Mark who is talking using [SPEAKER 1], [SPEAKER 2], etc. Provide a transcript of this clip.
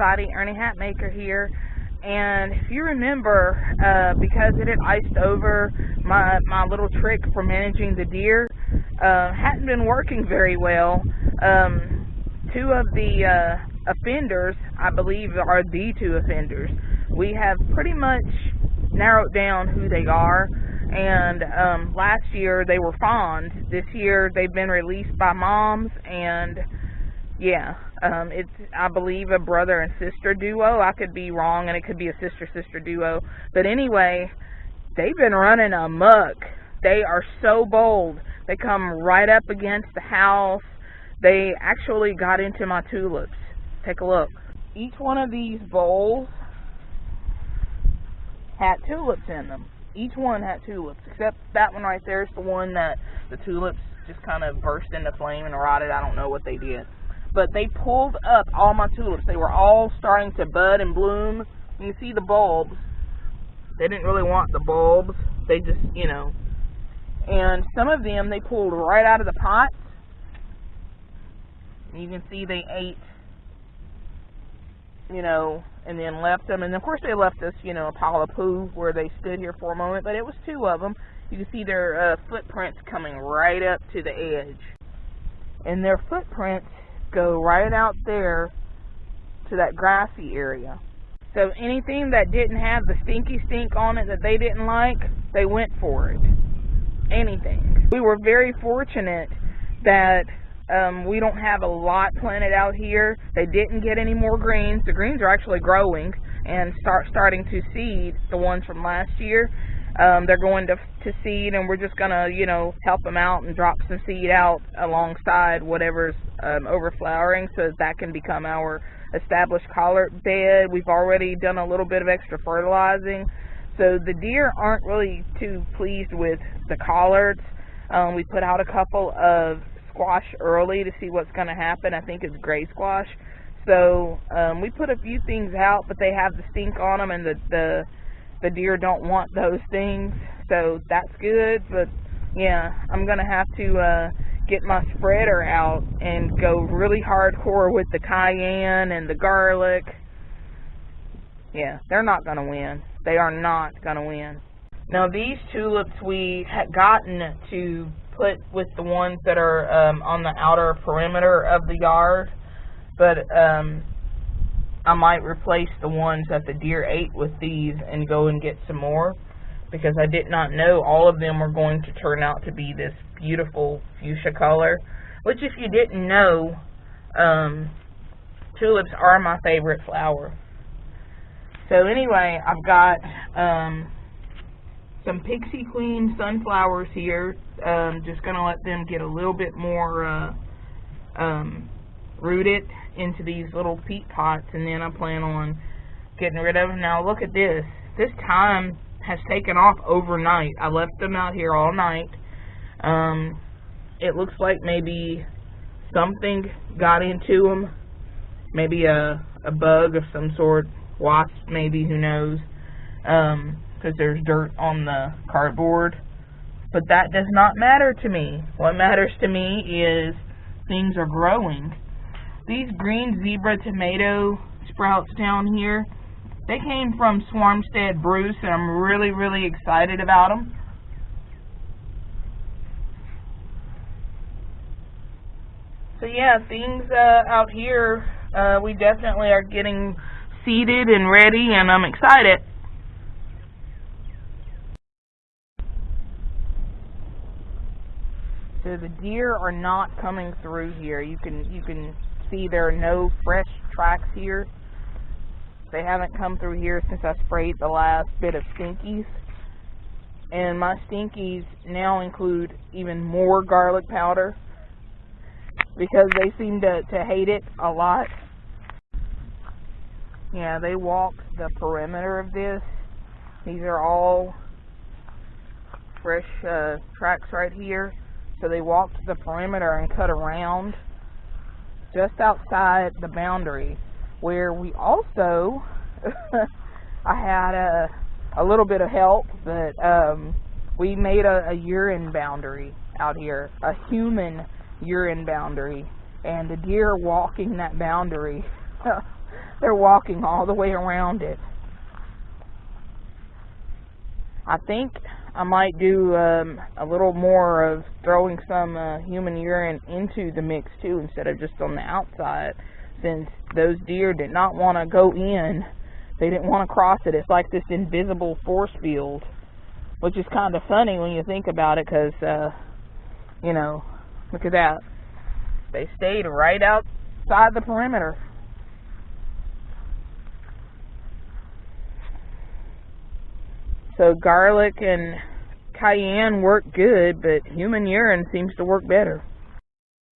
[SPEAKER 1] everybody, Ernie Hatmaker here. And if you remember, uh, because it had iced over, my my little trick for managing the deer uh, hadn't been working very well. Um, two of the uh, offenders, I believe, are the two offenders. We have pretty much narrowed down who they are. And um, last year they were fawns. This year they've been released by moms, and yeah, um, it's I believe a brother and sister duo. I could be wrong, and it could be a sister sister duo. But anyway, they've been running amok. They are so bold. They come right up against the house. They actually got into my tulips. Take a look. Each one of these bowls had tulips in them. Each one had tulips, except that one right there is the one that the tulips just kind of burst into flame and rotted. I don't know what they did. But they pulled up all my tulips. They were all starting to bud and bloom. You can see the bulbs. They didn't really want the bulbs. They just, you know. And some of them they pulled right out of the pots. You can see they ate you know, and then left them. And of course, they left us, you know, a pile of poo where they stood here for a moment. But it was two of them. You can see their uh, footprints coming right up to the edge, and their footprints go right out there to that grassy area. So anything that didn't have the stinky stink on it that they didn't like, they went for it. Anything. We were very fortunate that um, we don't have a lot planted out here. They didn't get any more greens. The greens are actually growing and start starting to seed the ones from last year. Um, they're going to to seed, and we're just gonna you know help them out and drop some seed out alongside whatever's um, overflowering, so that, that can become our established collard bed. We've already done a little bit of extra fertilizing, so the deer aren't really too pleased with the collards. Um, we put out a couple of squash early to see what's going to happen. I think it's gray squash. So um, we put a few things out, but they have the stink on them, and the the the deer don't want those things. So that's good. But yeah, I'm gonna have to uh, get my spreader out and go really hardcore with the cayenne and the garlic. Yeah, they're not gonna win. They are not gonna win. Now these tulips we had gotten to put with the ones that are um, on the outer perimeter of the yard, but um, I might replace the ones that the deer ate with these and go and get some more because I did not know all of them were going to turn out to be this beautiful fuchsia color, which if you didn't know, um, tulips are my favorite flower. So anyway, I've got um, some Pixie Queen sunflowers here. Um, just going to let them get a little bit more uh, um, rooted into these little peat pots, and then I plan on getting rid of them. Now look at this. This thyme has taken off overnight. I left them out here all night. Um, it looks like maybe something got into them. Maybe a, a bug of some sort. Wasp, maybe, who knows. Um, because there's dirt on the cardboard. But that does not matter to me. What matters to me is things are growing. These green zebra tomato sprouts down here, they came from Swarmstead Bruce, and I'm really, really excited about them. So yeah, things uh, out here, uh, we definitely are getting seeded and ready, and I'm excited. So the deer are not coming through here. You can you can see there are no fresh tracks here. They haven't come through here since I sprayed the last bit of stinkies. And my stinkies now include even more garlic powder because they seem to, to hate it a lot. Yeah, they walk the perimeter of this. These are all fresh uh, tracks right here. So they walked the perimeter and cut around just outside the boundary where we also I had a a little bit of help but um we made a, a urine boundary out here a human urine boundary and the deer walking that boundary they're walking all the way around it. I think I might do um, a little more of throwing some uh, human urine into the mix too instead of just on the outside since those deer did not want to go in. They didn't want to cross it. It's like this invisible force field, which is kind of funny when you think about it because, uh, you know, look at that. They stayed right outside the perimeter. So garlic and cayenne work good, but human urine seems to work better.